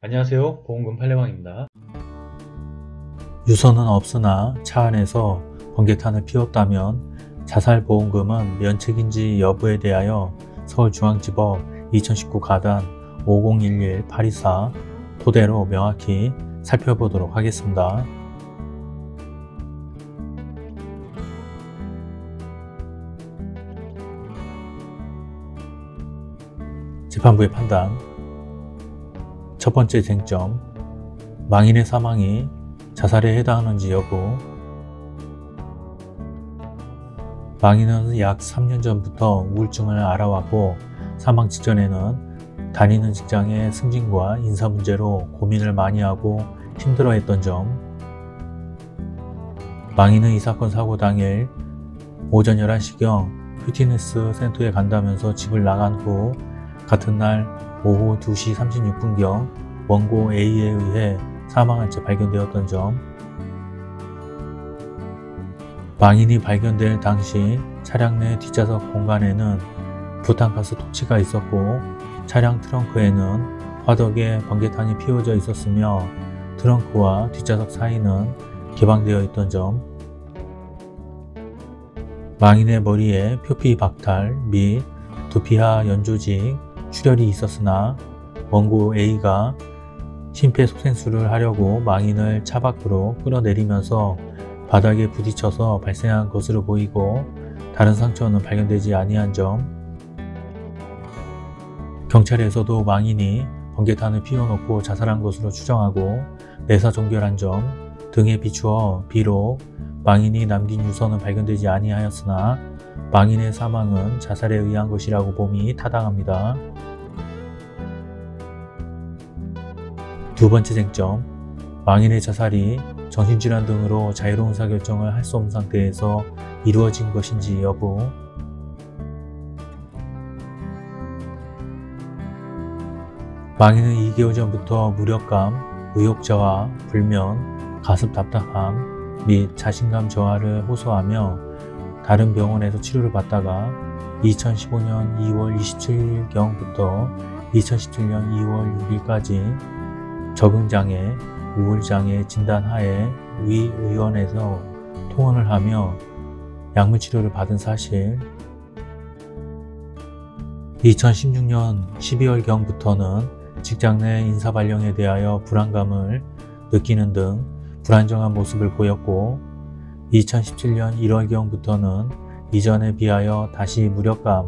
안녕하세요. 보험금 팔례방입니다. 유서는 없으나 차 안에서 번개탄을 피웠다면 자살보험금은 면책인지 여부에 대하여 서울중앙지법 2019 가단 5011-824 토대로 명확히 살펴보도록 하겠습니다. 재판부의 판단 첫 번째 쟁점 망인의 사망이 자살에 해당하는지 여부. 망인은 약 3년 전부터 우울증을 알아왔고 사망 직전에는 다니는 직장의 승진과 인사 문제로 고민을 많이 하고 힘들어했던 점. 망인은 이 사건 사고 당일 오전 11시경 퓨티니스 센터에 간다면서 집을 나간 후 같은 날 오후 2시 36분경 원고 A에 의해 사망한 채 발견되었던 점. 망인이 발견될 당시 차량 내 뒷좌석 공간에는 부탄가스 토치가 있었고 차량 트렁크에는 화덕에 번개탄이 피워져 있었으며 트렁크와 뒷좌석 사이는 개방되어 있던 점. 망인의 머리에 표피 박탈 및 두피하 연조직 출혈이 있었으나 원고 A가 심폐소생술을 하려고 망인을 차 밖으로 끌어내리면서 바닥에 부딪혀서 발생한 것으로 보이고 다른 상처는 발견되지 아니한 점. 경찰에서도 망인이 번개탄을 피워놓고 자살한 것으로 추정하고 내사 종결한 점 등에 비추어 비록 망인이 남긴 유서는 발견되지 아니하였으나 망인의 사망은 자살에 의한 것이라고 봄이 타당합니다. 두 번째 쟁점, 망인의 자살이 정신질환 등으로 자유로운 의사결정을 할 수 없는 상태에서 이루어진 것인지 여부 망인은 2개월 전부터 무력감, 의욕저하, 불면, 가슴 답답함 및 자신감 저하를 호소하며 다른 병원에서 치료를 받다가 2015년 2월 27일경부터 2017년 2월 6일까지 적응장애, 우울장애 진단하에 위 의원에서 통원을 하며 약물치료를 받은 사실. 2016년 12월경부터는 직장 내 인사발령에 대하여 불안감을 느끼는 등 불안정한 모습을 보였고 2017년 1월경부터는 이전에 비하여 다시 무력감,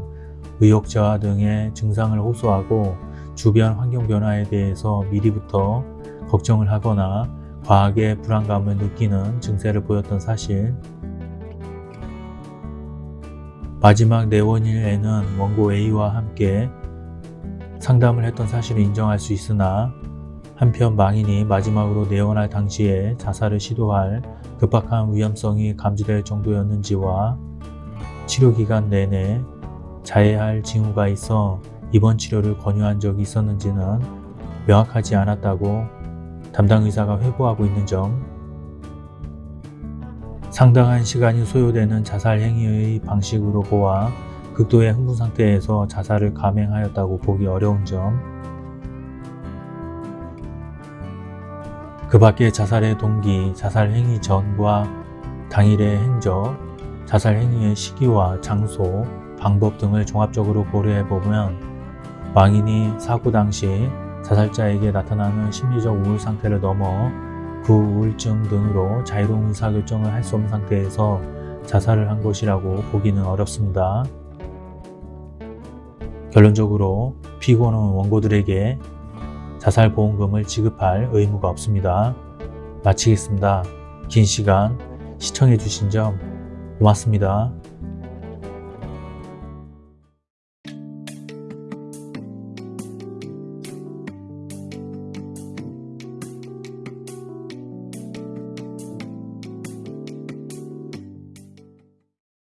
의욕 저하 등의 증상을 호소하고 주변 환경 변화에 대해서 미리부터 걱정을 하거나 과하게 불안감을 느끼는 증세를 보였던 사실. 마지막 내원일에는 원고 A와 함께 상담을 했던 사실을 인정할 수 있으나 한편 망인이 마지막으로 내원할 당시에 자살을 시도할 급박한 위험성이 감지될 정도였는지와 치료기간 내내 자해할 징후가 있어 입원 치료를 권유한 적이 있었는지는 명확하지 않았다고 담당 의사가 회고하고 있는 점. 상당한 시간이 소요되는 자살 행위의 방식으로 보아 극도의 흥분 상태에서 자살을 감행하였다고 보기 어려운 점, 그 밖에 자살의 동기, 자살 행위 전과 당일의 행적, 자살 행위의 시기와 장소, 방법 등을 종합적으로 고려해보면 망인이 사고 당시 자살자에게 나타나는 심리적 우울 상태를 넘어 그 우울증 등으로 자유로운 의사결정을 할 수 없는 상태에서 자살을 한 것이라고 보기는 어렵습니다. 결론적으로 피고는 원고들에게 자살보험금을 지급할 의무가 없습니다. 마치겠습니다. 긴 시간 시청해주신 점 고맙습니다.